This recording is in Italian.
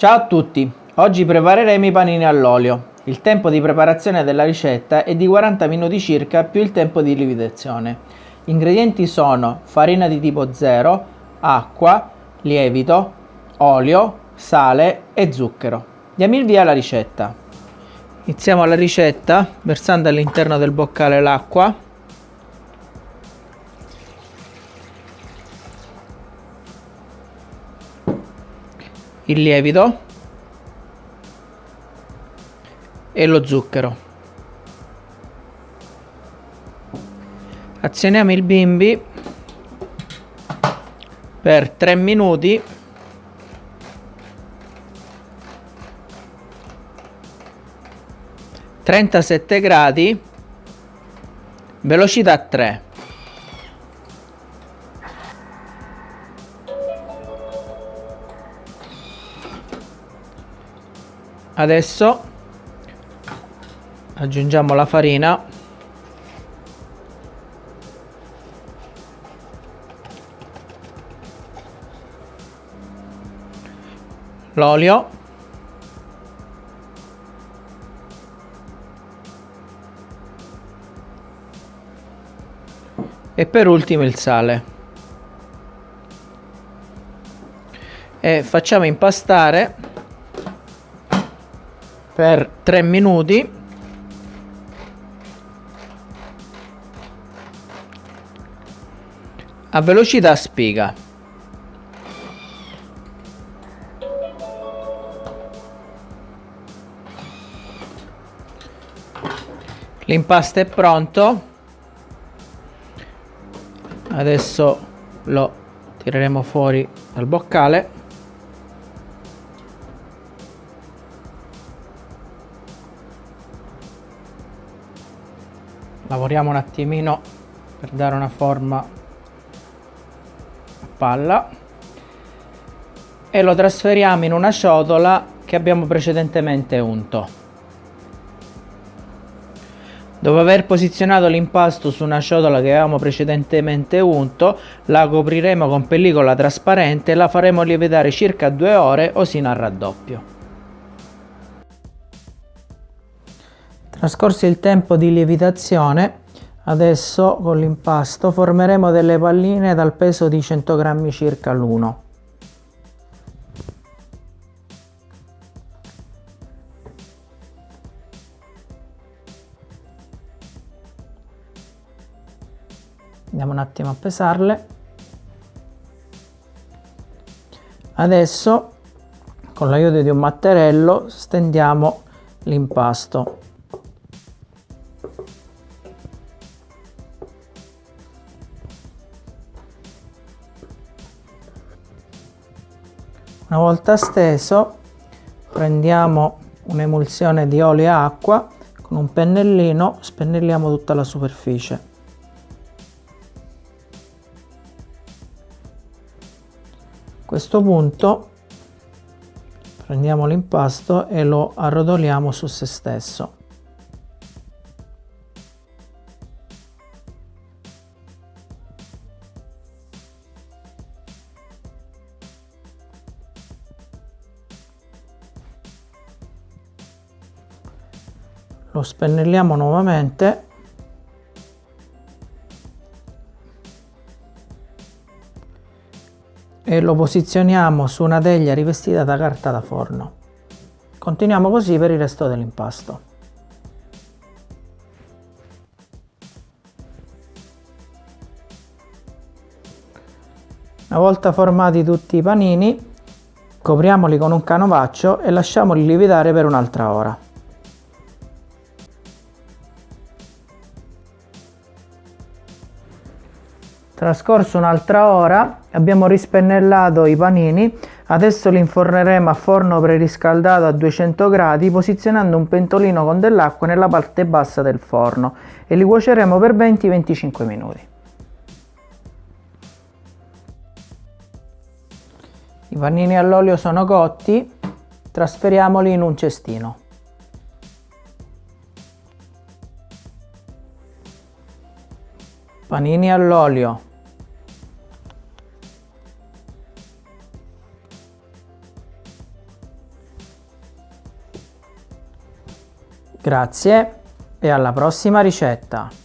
Ciao a tutti, oggi prepareremo i panini all'olio. Il tempo di preparazione della ricetta è di 40 minuti circa più il tempo di lievitazione. Gli ingredienti sono farina di tipo 0, acqua, lievito, olio, sale e zucchero. Diamo il via alla ricetta. Iniziamo la ricetta versando all'interno del boccale l'acqua il lievito e lo zucchero. Azioniamo il bimbi per 3 minuti trentasette gradi velocità 3 adesso aggiungiamo la farina. L'olio. E per ultimo il sale. E facciamo impastare per 3 minuti. A velocità spiga l'impasto è pronto. Adesso lo tireremo fuori dal boccale lavoriamo un attimino per dare una forma a palla e lo trasferiamo in una ciotola che abbiamo precedentemente unto Dopo aver posizionato l'impasto su una ciotola che avevamo precedentemente unto, la copriremo con pellicola trasparente e la faremo lievitare circa due ore o sino al raddoppio. Trascorso il tempo di lievitazione, adesso con l'impasto formeremo delle palline dal peso di 100 grammi circa l'uno. Andiamo un attimo a pesarle. Adesso con l'aiuto di un matterello stendiamo l'impasto Una volta steso prendiamo un'emulsione di olio e acqua, con un pennellino spennelliamo tutta la superficie. A questo punto prendiamo l'impasto e lo arrotoliamo su se stesso. Lo spennelliamo nuovamente e lo posizioniamo su una teglia rivestita da carta da forno. Continuiamo così per il resto dell'impasto. Una volta formati tutti i panini, copriamoli con un canovaccio e lasciamoli lievitare per un'altra ora. Trascorso un'altra ora abbiamo rispennellato i panini, adesso li inforneremo a forno preriscaldato a 200 gradi posizionando un pentolino con dell'acqua nella parte bassa del forno e li cuoceremo per 20-25 minuti. I panini all'olio sono cotti, trasferiamoli in un cestino. Panini all'olio Grazie e alla prossima ricetta!